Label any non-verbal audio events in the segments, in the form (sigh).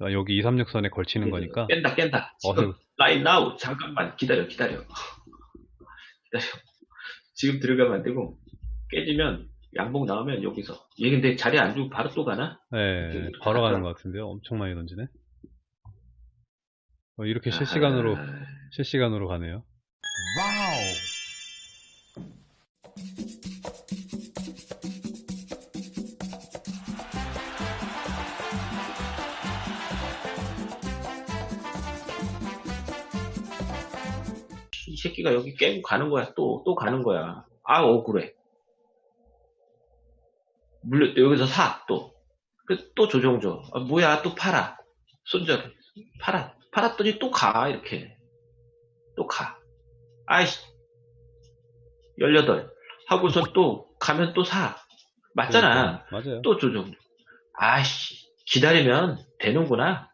아, 여기 236선에 걸치는 네, 거니까 깬다 깬다 지금 어, 라인 나우 잠깐만 기다려 기다려 기다려 지금 들어가면 안 되고 깨지면 양봉 나오면 여기서 얘 근데 자리 안 주고 바로 또 가나? 네, 바로 가는. 것 같은데요. 엄청 많이 던지네. 어, 이렇게 실시간으로 아하. 실시간으로 가네요. 이 새끼가 여기 깨고 가는 거야. 또 또 가는 거야. 아 억울해. 물려 또 여기서 사또또 또 조정 줘 아, 뭐야 또 팔아. 손절. 팔아. 팔았더니 또 가 이렇게. 또 가. 아이씨. 18 하고서 또 가면 또 사. 맞잖아. 그러니까, 맞아요. 또 조정 아이씨. 기다리면 되는구나.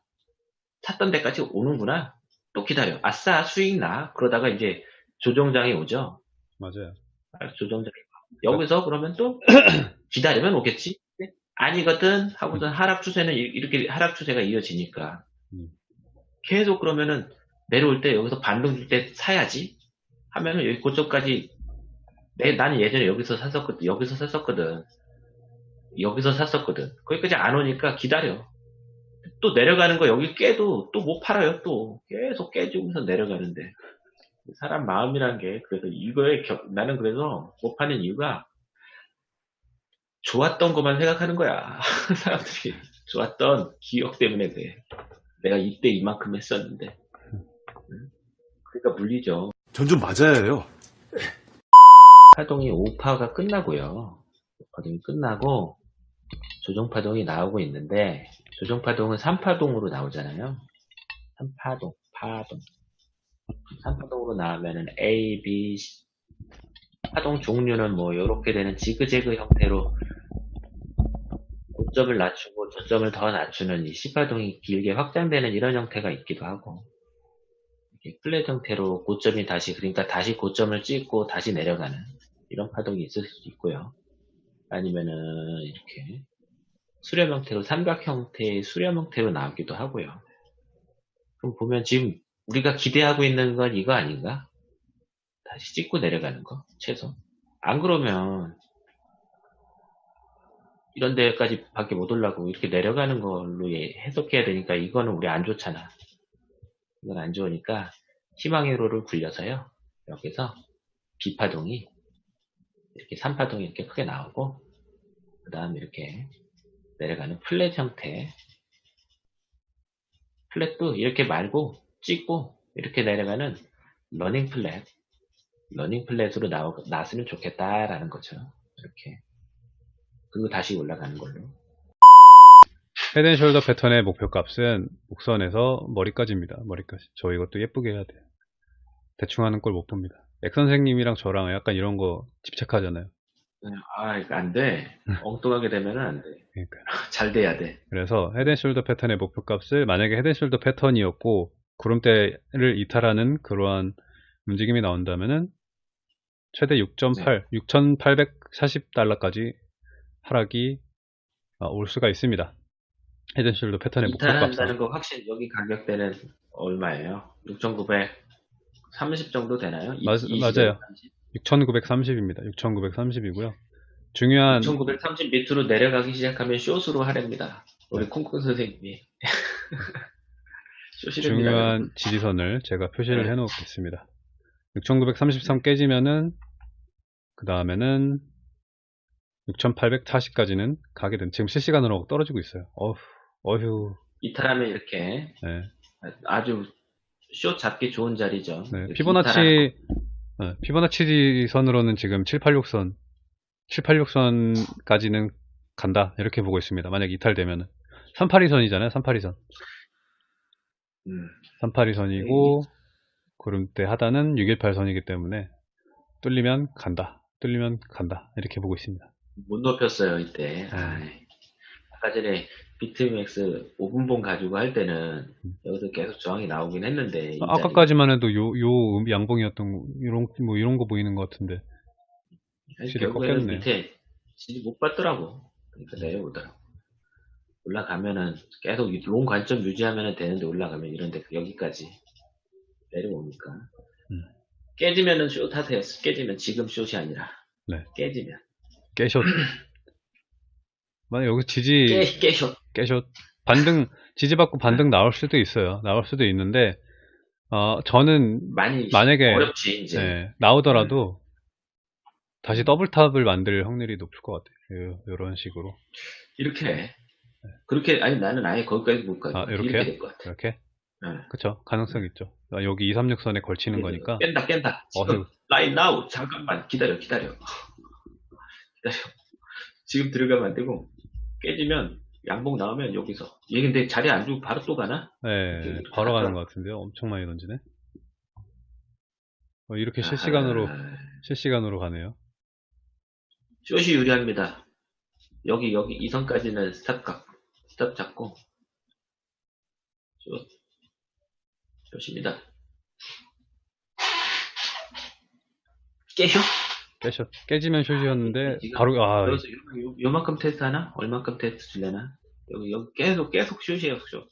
샀던 데까지 오는구나 또 기다려 아싸 수익 나 그러다가 이제 조정장이 오죠 맞아요. 아, 조정장이 와. 여기서 그러면 또 (clears throat) 기다리면 오겠지 네? 아니거든 하고서 하락 추세는 이- 이렇게 하락 추세가 이어지니까 음. 계속 그러면은 내려올 때 여기서 반등 줄 때 사야지 하면은 여기 고점까지 내 나는 예전에 여기서 샀었거든 여기서 샀었거든 여기서 샀었거든 거기까지 안 오니까 기다려 또 내려가는 거 여기 깨도 또 못 팔아요 또 계속 깨지면서 내려가는데 사람 마음이란 게 그래서 이거에 겨- 나는 그래서 못 파는 이유가 좋았던 것만 생각하는 거야 (laughs) 사람들이 좋았던 기억 때문에 그래 내가 이때 이만큼 했었는데 응? 그러니까 물리죠 전 좀 맞아야 해요. 파동이 5파가 끝나고요. 파동이 끝나고 조정파동이 나오고 있는데 조정파동은 3파동으로 나오잖아요. 3파동, 파동. 3파동으로 나오면은 A, B. 파동 종류는 뭐 이렇게 되는 지그재그 형태로 고점을 낮추고 저점을 더 낮추는 이 C파동이 길게 확장되는 이런 형태가 있기도 하고 이렇게 플랫 형태로 고점이 다시 그러니까 다시 고점을 찍고 다시 내려가는 이런 파동이 있을 수도 있고요. 아니면은 이렇게 수렴 형태로 삼각 형태의 수렴 형태로 나오기도 하고요. 그럼 보면 지금 우리가 기대하고 있는 건 이거 아닌가? 다시 찍고 내려가는 거 최소. 안 그러면 이런 데까지 밖에 못 올라고 이렇게 내려가는 걸로 예- 해석해야 되니까 이거는 우리 안 좋잖아. 이건 안 좋으니까 희망 회로를 굴려서요. 여기서 B파동이 이렇게 3파동이 이렇게 크게 나오고 그 다음에 이렇게 내려가는 flat 형태 flat도 이렇게 말고 찍고 이렇게 내려가는 running flat running flat으로 나오, 나왔으면 좋겠다라는 거죠 이렇게 그리고 다시 올라가는 걸로 head and shoulder 패턴의 목표 값은 목선에서 머리까지입니다. 머리까지. 저 이것도 예쁘게 해야 돼요. 대충 하는 걸못 봅니다. 액 선생님이랑 저랑 약간 이런 거 집착하잖아요. 아 이거 안돼 엉뚱하게 되면 안 돼 그러니까. (laughs) 잘 돼야 돼 그래서 head and shoulder 패턴의 목표 값을 만약에 head and shoulder 패턴이었고 구름대를 이탈하는 그러한 움직임이 나온다면은 최대 6.8, 6,840달러까지 하락이 아, 올 수가 있습니다. 헤드앤숄더 패턴의 목표 값은 이탈한다는 거 확실히 여기 가격대는 얼마예요? 6,930 정도 되나요? 이- 맞- 이 맞아요. 6,930입니다. 6,930이고요. 중요한 1930 밑으로 내려가기 시작하면 숏으로 하랍니다. 우리 콩콩 선생님이. (laughs) 중요한 지지선을 제가 표시를 네. 해놓겠습니다. 6,933 깨지면은 그 다음에는 6,840까지는 가게 된 지금 실시간으로 떨어지고 있어요. 어휴, 어휴, 이탈하면 이렇게 네. 아주 숏 잡기 좋은 자리죠. 네, 피보나치 어, 피보나치 선으로는 지금 786선 786선까지는 간다 이렇게 보고 있습니다. 만약 이탈되면은 382선이잖아요. 382선. 음, 382선이고 구름대 하단은 618선이기 때문에 뚫리면 간다. 뚫리면 간다. 이렇게 보고 있습니다. 못 높였어요 이때. 네. 아이, 아까 전에 비트맥스 5분봉 가지고 할 때는 여기서 계속 저항이 나오긴 했는데 음. 아까까지만 해도 요, 요 양봉이었던 거, 이런, 뭐 이런 거 보이는 것 같은데. 실이 결국에는 꺾였네요. 밑에 지지 못 받더라고. 그러니까 내려오더라고. 올라가면은 계속 long 관점 유지하면 되는데 올라가면 이런데 여기까지 내려오니까 음. 깨지면은 숏 하세요. 깨지면 지금 short이 아니라 네. 깨지면 깨short. (clears throat) 만약 여기 지지 깨 깨 short 깨short 반등 지지 받고 반등 나올 수도 있어요. 나올 수도 있는데 어 저는 만약에 어렵지 네, 나오더라도 다시 double top을 만들 확률이 높을 것 같아요. 이런 식으로 이렇게 해. 그렇게 아니 나는 아예 거기까지 못 가. 아? 이렇게 같아. 이렇게 네. 그쵸 가능성 있죠. 아, 여기 2, 3, 6선에 걸치는 거니까 깬다 깬다. 지금 라인 나우 잠깐만 기다려 기다려 (laughs) 기다려. 지금 들어가면 안 되고 깨지면 양봉 나오면 여기서 얘 근데 자리 안 주고 바로 또 가나? 네, 바로 가는. 것 같은데요. 엄청 많이 던지네. 어, 이렇게 실시간으로 아, 실시간으로 가네요. short이 유리합니다. 여기 여기 이 선까지는 스탑 각 스탑 잡고 숏 숏입니다. 깨쇼? 깨셔 깨지면 숏이었는데 지금 바로 아 그래서 요, 요, 요만큼 테스트 하나? 얼만큼 테스트 줄래나? 여기 여기 계속 계속 short이에요 short.